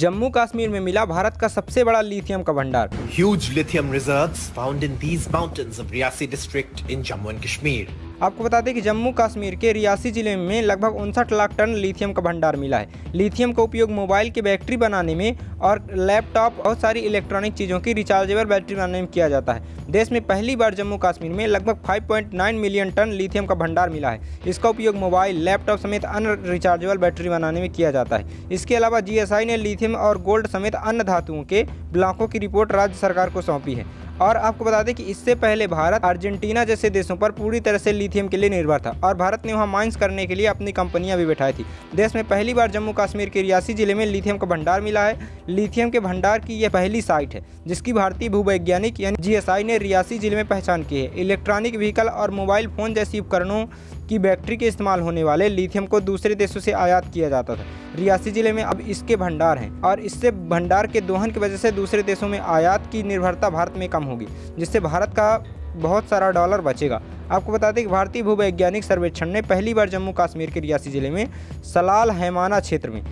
जम्मू कश्मीर में मिला भारत का सबसे बड़ा लिथियम का भंडार। Huge lithium reserve found in these mountains of Reasi district in Jammu and Kashmir आपको बता दें कि जम्मू कश्मीर के रियासी ज़िले में लगभग उनसठ लाख टन लिथियम का भंडार मिला है। लिथियम का उपयोग मोबाइल की बैटरी बनाने में और लैपटॉप और सारी इलेक्ट्रॉनिक चीज़ों की रिचार्जेबल बैटरी बनाने में किया जाता है। देश में पहली बार जम्मू कश्मीर में लगभग 5.9 मिलियन टन लिथियम का भंडार मिला है। इसका उपयोग मोबाइल, लैपटॉप समेत अन्य रिचार्जेबल बैटरी बनाने में किया जाता है। इसके अलावा जीएसआई ने लिथियम और गोल्ड समेत अन्य धातुओं के ब्लॉकों की रिपोर्ट राज्य सरकार को सौंपी है। और आपको बता दें कि इससे पहले भारत अर्जेंटीना जैसे देशों पर पूरी तरह से लिथियम के लिए निर्भर था और भारत ने वहाँ माइंस करने के लिए अपनी कंपनियाँ भी बैठाई थी। देश में पहली बार जम्मू कश्मीर के रियासी ज़िले में लिथियम का भंडार मिला है। लिथियम के भंडार की यह पहली साइट है, जिसकी भारतीय भूवैज्ञानिक यानी जीएसआई ने रियासी ज़िले में पहचान की है। इलेक्ट्रॉनिक व्हीकल और मोबाइल फ़ोन जैसी उपकरणों की बैटरी के इस्तेमाल होने वाले लिथियम को दूसरे देशों से आयात किया जाता था। रियासी ज़िले में अब इसके भंडार हैं और इससे भंडार के दोहन की वजह से दूसरे देशों में आयात की निर्भरता भारत में कम होगी, जिससे भारत का बहुत सारा डॉलर बचेगा। आपको बता दें कि भारतीय भूवैज्ञानिक सर्वेक्षण ने पहली बार जम्मू कश्मीर के रियासी ज़िले में सलाल हैमाना क्षेत्र में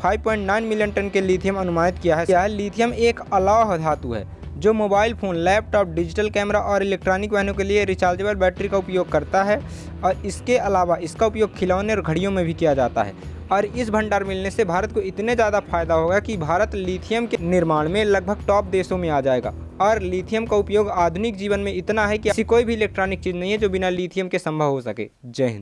5.9 मिलियन टन के लिथियम अनुमानित किया है। यह लिथियम एक अलाव धातु है। जो mobile phone, laptop, digital camera और इलेक्ट्रॉनिक वाहनों के लिए रिचार्जेबल बैटरी का उपयोग करता है और इसके अलावा इसका उपयोग खिलौने और घड़ियों में भी किया जाता है। और इस भंडार मिलने से भारत को इतने ज़्यादा फ़ायदा होगा कि भारत लिथियम के निर्माण में लगभग टॉप देशों में आ जाएगा। और लिथियम का उपयोग आधुनिक जीवन में इतना है कि ऐसी कोई भी इलेक्ट्रॉनिक चीज़ नहीं है जो बिना लिथियम के संभव हो सके। जय हिंद।